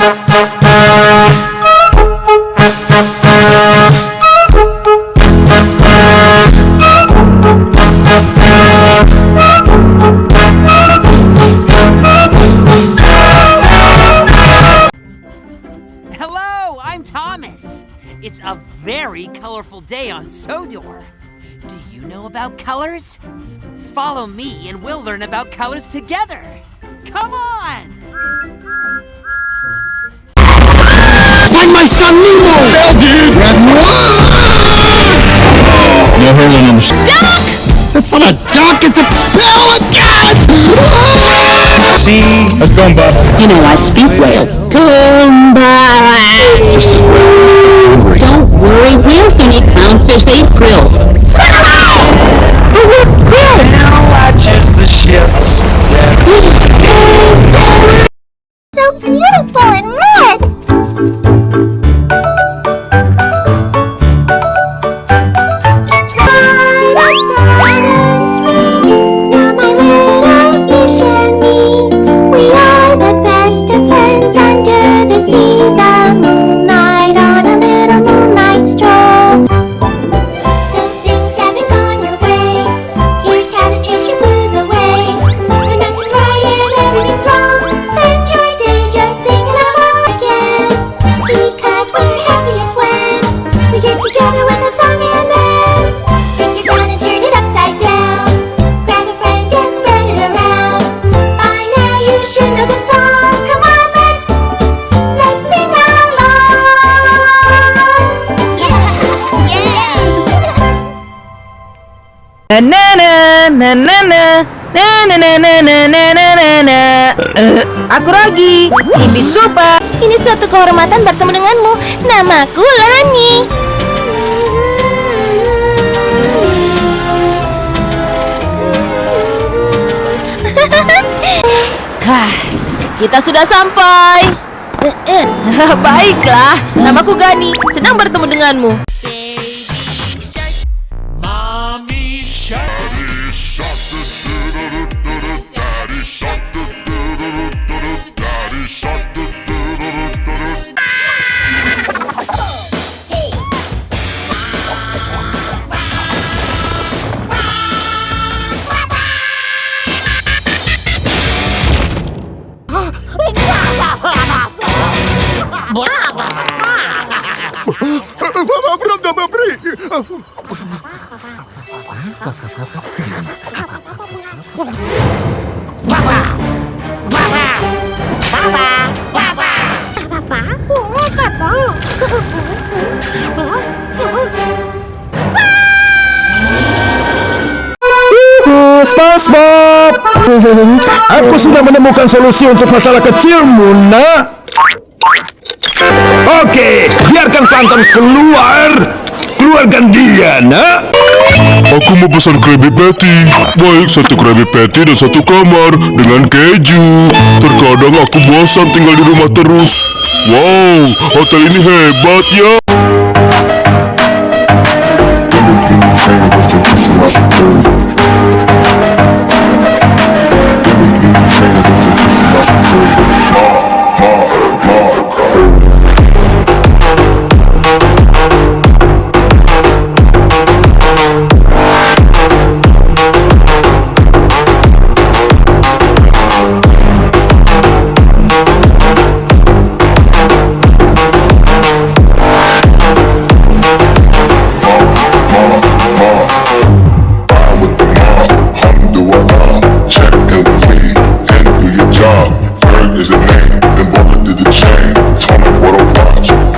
Hello, I'm Thomas. It's a very colorful day on Sodor. Do you know about colors? Follow me and we'll learn about colors together. Come on! Find my son Nemo! dude! Red No hurling on the duck! It's not a duck, it's a pelican! See? Let's go, Bob. You know, I speak whale. Kumbaya! Just as well. Don't worry, whales don't eat clownfish, they eat krill. Na na na na na na na na na na na na na na Eh, Aku Rogi, Simbi Super Ini suatu kehormatan bertemu denganmu. Namaku Lani. Hah, Kita sudah sampai Baiklah, namaku Gani Senang bertemu denganmu SpongeBob! Aku sudah menemukan solusi untuk masalah kecilmu, nak. Oke, biarkan plankton keluar. Keluarkan dia, nak. Aku mau pesan Krabby Patty. Baik, satu Krabby Patty dan satu kamar Dengan keju. Terkadang aku bosan tinggal di rumah terus. Wow, hotel ini hebat ya is the name, then walk into the chain. Time of what I watch.